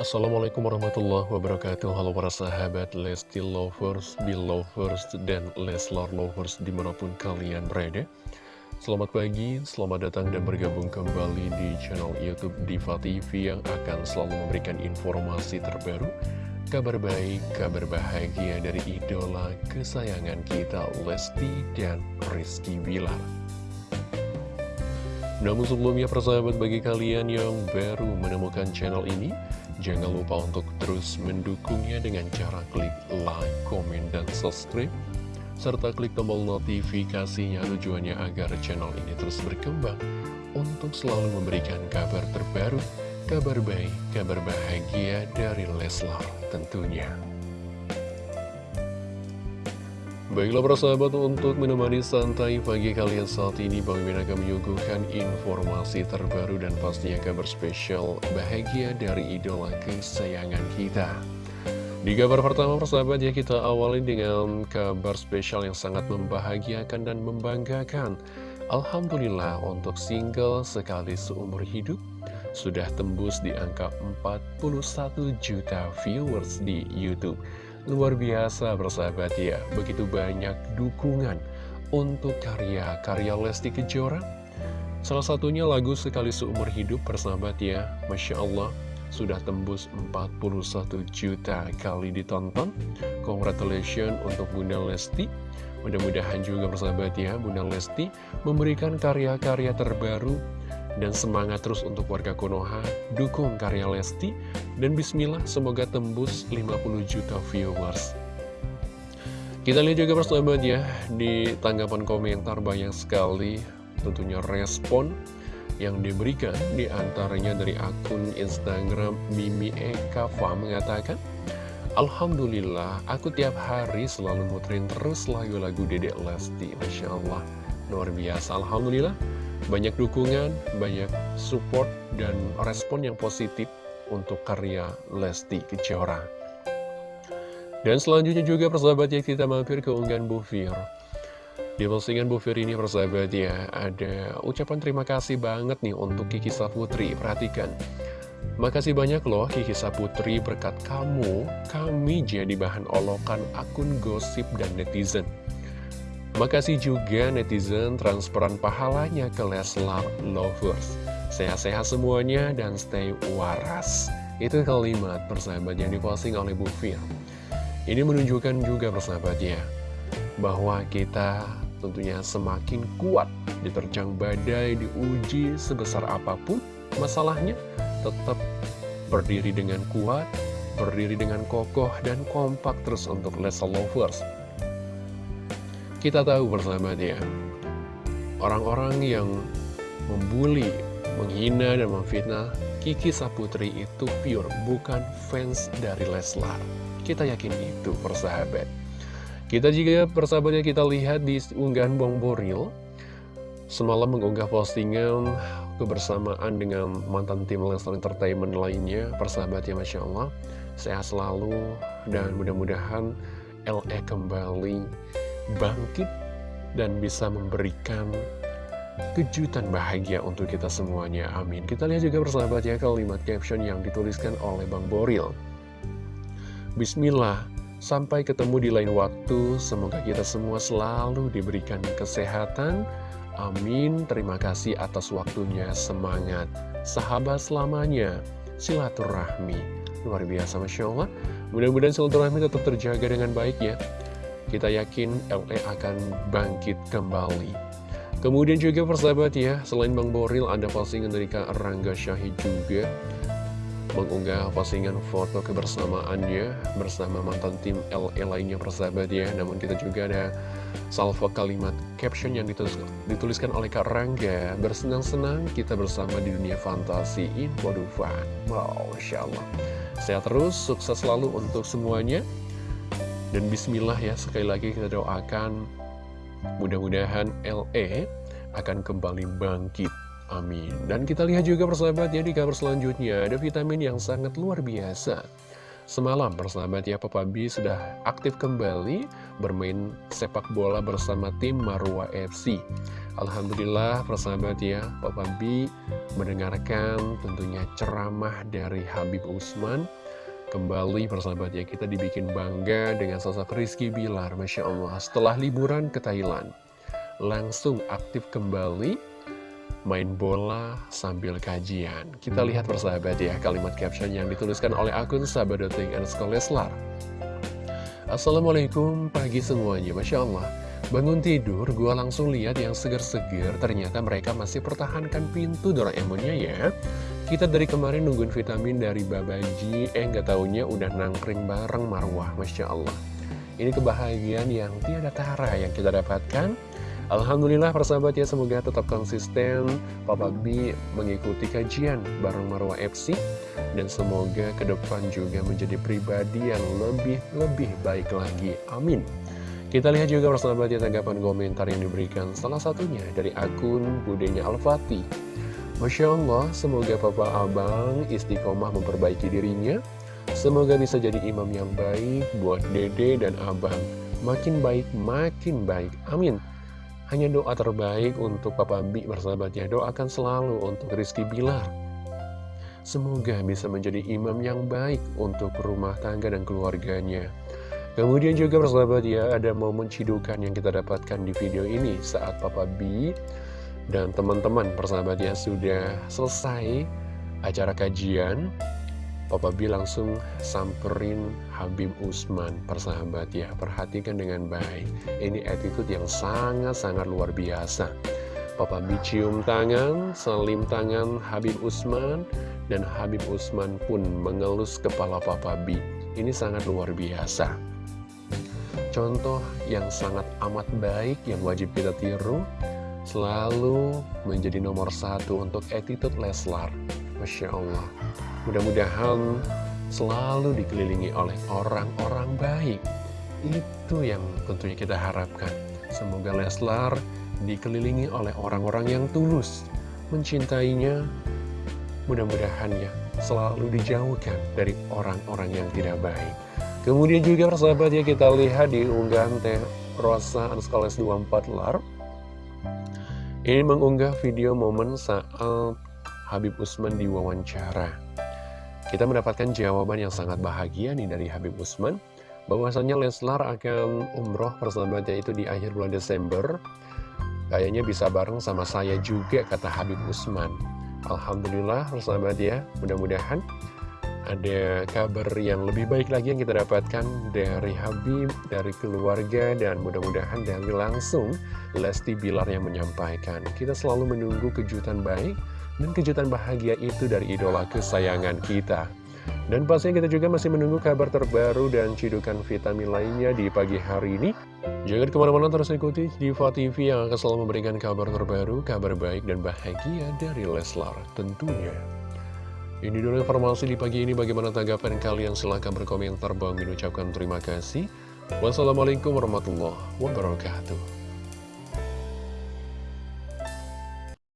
Assalamualaikum warahmatullahi wabarakatuh. Halo para sahabat Lesti Lovers, Belovers, dan Leslar Lovers di mana pun kalian berada. Selamat pagi, selamat datang dan bergabung kembali di channel Youtube Diva TV Yang akan selalu memberikan informasi terbaru Kabar baik, kabar bahagia dari idola kesayangan kita Lesti dan Rizky Bilar namun sebelumnya persahabat bagi kalian yang baru menemukan channel ini Jangan lupa untuk terus mendukungnya dengan cara klik like, komen, dan subscribe serta klik tombol notifikasinya tujuannya agar channel ini terus berkembang untuk selalu memberikan kabar terbaru, kabar baik, kabar bahagia dari Leslar tentunya. Baiklah para sahabat untuk menemani santai pagi kalian saat ini Bang Min akan menyuguhkan informasi terbaru dan pastinya kabar spesial bahagia dari idola kesayangan kita. Di kabar pertama persahabat ya kita awali dengan kabar spesial yang sangat membahagiakan dan membanggakan. Alhamdulillah untuk single sekali seumur hidup sudah tembus di angka 41 juta viewers di Youtube Luar biasa bersahabat ya, begitu banyak dukungan untuk karya-karya Lesti Kejora. Salah satunya lagu Sekali Seumur Hidup bersahabat ya, Masya Allah, sudah tembus 41 juta kali ditonton. Congratulations untuk Bunda Lesti. Mudah-mudahan juga bersahabat ya, Bunda Lesti memberikan karya-karya terbaru dan semangat terus untuk warga Konoha, dukung karya Lesti, dan bismillah semoga tembus 50 juta viewers. Kita lihat juga persahabat ya, di tanggapan komentar banyak sekali. Tentunya respon yang diberikan di antaranya dari akun Instagram Mimi Ekava mengatakan Alhamdulillah, aku tiap hari selalu muterin terus lagu-lagu Dedek Lesti. Masya Allah, luar biasa. Alhamdulillah banyak dukungan, banyak support, dan respon yang positif untuk karya Lesti Kejora. Dan selanjutnya juga persahabat ya kita mampir ke unggahan Bu Fir. Di postingan Bu Fir ini persahabat ya ada ucapan terima kasih banget nih untuk Kiki Saputri. Perhatikan. Makasih banyak loh Kiki Saputri berkat kamu, kami jadi bahan olokan akun gosip dan netizen. Makasih juga netizen transferan pahalanya ke Leslar Lovers. Sehat-sehat semuanya dan stay waras. Itu kalimat persahabat yang diposting oleh Bu Fir. Ini menunjukkan juga persahabatnya bahwa kita tentunya semakin kuat diterjang badai, diuji sebesar apa pun masalahnya tetap berdiri dengan kuat, berdiri dengan kokoh dan kompak terus untuk Leslar Lovers. Kita tahu bersahabat orang-orang yang membuli, menghina, dan memfitnah Kiki Saputri itu pure, bukan fans dari Leslar. Kita yakin itu, persahabat. Kita juga, persahabatnya, kita lihat di unggahan Bong Boril, semalam mengunggah postingan kebersamaan dengan mantan tim Leslar Entertainment lainnya, persahabatnya, Masya Allah. Sehat selalu, dan mudah-mudahan LE kembali bangkit dan bisa memberikan kejutan bahagia untuk kita semuanya. Amin. Kita lihat juga persahabat ya kalimat caption yang dituliskan oleh Bang Boril. Bismillah, sampai ketemu di lain waktu. Semoga kita semua selalu diberikan kesehatan. Amin. Terima kasih atas waktunya. Semangat. Sahabat selamanya. Silaturahmi. Luar biasa Masya Allah. Mudah-mudahan silaturahmi tetap terjaga dengan baik ya kita yakin LE akan bangkit kembali. Kemudian juga persahabat ya, selain Bang Boril ada postingan dari Kak Rangga Syahid juga. Mengunggah postingan foto kebersamaannya bersama mantan tim LE lainnya persahabat ya. Namun kita juga ada salvo kalimat caption yang ditulis, dituliskan oleh Kak Rangga. Bersenang-senang kita bersama di dunia fantasi. Info Dufan Wow, Masya Allah. Sehat terus, sukses selalu untuk semuanya dan bismillah ya, sekali lagi kita doakan mudah-mudahan LE akan kembali bangkit. Amin. Dan kita lihat juga persahabat ya di kabar selanjutnya, ada vitamin yang sangat luar biasa. Semalam persahabat ya Papa B sudah aktif kembali bermain sepak bola bersama tim Marwa FC. Alhamdulillah persahabat ya Papa B mendengarkan tentunya ceramah dari Habib Usman Kembali persahabat ya kita dibikin bangga dengan sosok Rizky Bilar Masya Allah setelah liburan ke Thailand Langsung aktif kembali main bola sambil kajian Kita lihat persahabat ya kalimat caption yang dituliskan oleh akun sahabat.ting and Leslar Assalamualaikum pagi semuanya Masya Allah Bangun tidur, gue langsung lihat yang seger-seger. Ternyata mereka masih pertahankan pintu Doraemonnya ya. Kita dari kemarin nungguin vitamin dari Babaji, eh nggak taunya udah nangkring bareng Marwah, Masya Allah. Ini kebahagiaan yang tiada tara yang kita dapatkan. Alhamdulillah persahabat ya, semoga tetap konsisten Papa B mengikuti kajian bareng Marwah FC. Dan semoga ke depan juga menjadi pribadi yang lebih-lebih baik lagi. Amin. Kita lihat juga persahabat ya tanggapan komentar yang diberikan salah satunya dari akun Budenya Al-Fatih. Masya Allah, semoga Papa Abang istiqomah memperbaiki dirinya. Semoga bisa jadi imam yang baik buat Dede dan Abang. Makin baik, makin baik. Amin. Hanya doa terbaik untuk Papa Bi bersahabat ya. Doakan selalu untuk Rizky Bilar. Semoga bisa menjadi imam yang baik untuk rumah tangga dan keluarganya. Kemudian juga persahabat ya, ada momen cidukan yang kita dapatkan di video ini saat Papa B dan teman-teman persahabat ya sudah selesai acara kajian. Papa B langsung samperin Habib Usman persahabat ya, perhatikan dengan baik. Ini attitude yang sangat-sangat luar biasa. Papa B cium tangan, selim tangan Habib Usman, dan Habib Usman pun mengelus kepala Papa B. Ini sangat luar biasa. Contoh yang sangat amat baik yang wajib kita tiru Selalu menjadi nomor satu untuk attitude Leslar. Masya Allah. Mudah-mudahan selalu dikelilingi oleh orang-orang baik. Itu yang tentunya kita harapkan. Semoga Leslar dikelilingi oleh orang-orang yang tulus Mencintainya. Mudah-mudahan ya selalu dijauhkan dari orang-orang yang tidak baik. Kemudian juga persahabat ya kita lihat di unggahan Teh Rosa Anskoles 24 Lar Ini mengunggah video momen saat Habib Usman diwawancara. Kita mendapatkan jawaban yang sangat bahagia nih dari Habib Usman. Bahwasanya Leslar akan umroh persahabatnya itu di akhir bulan Desember. Kayaknya bisa bareng sama saya juga kata Habib Usman. Alhamdulillah persahabat ya mudah-mudahan ada kabar yang lebih baik lagi yang kita dapatkan dari Habib, dari keluarga, dan mudah-mudahan dari langsung Lesti Bilar yang menyampaikan. Kita selalu menunggu kejutan baik dan kejutan bahagia itu dari idola kesayangan kita. Dan pastinya kita juga masih menunggu kabar terbaru dan cidukan vitamin lainnya di pagi hari ini. Jangan ke mana-mana terus ikuti Diva TV yang akan selalu memberikan kabar terbaru, kabar baik dan bahagia dari Leslar tentunya. Ini dulu informasi di pagi ini. Bagaimana tanggapan kalian? Silahkan berkomentar. Bang ucapkan terima kasih. Wassalamualaikum warahmatullahi wabarakatuh